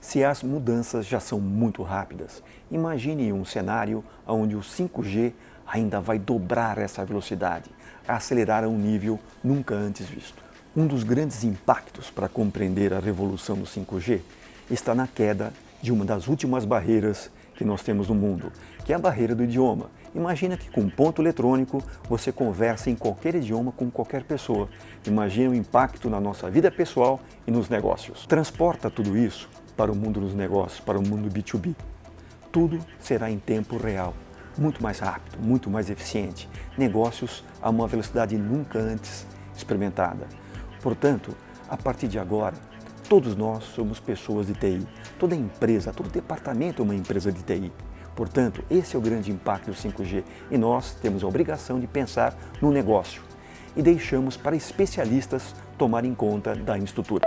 Se as mudanças já são muito rápidas, imagine um cenário onde o 5G ainda vai dobrar essa velocidade, acelerar a um nível nunca antes visto. Um dos grandes impactos para compreender a revolução do 5G está na queda de uma das últimas barreiras que nós temos no mundo, que é a barreira do idioma. Imagina que com um ponto eletrônico você conversa em qualquer idioma com qualquer pessoa. Imagina o impacto na nossa vida pessoal e nos negócios. Transporta tudo isso para o mundo dos negócios, para o mundo B2B. Tudo será em tempo real, muito mais rápido, muito mais eficiente. Negócios a uma velocidade nunca antes experimentada. Portanto, a partir de agora, todos nós somos pessoas de TI. Toda empresa, todo departamento é uma empresa de TI. Portanto, esse é o grande impacto do 5G e nós temos a obrigação de pensar no negócio e deixamos para especialistas tomarem conta da infraestrutura.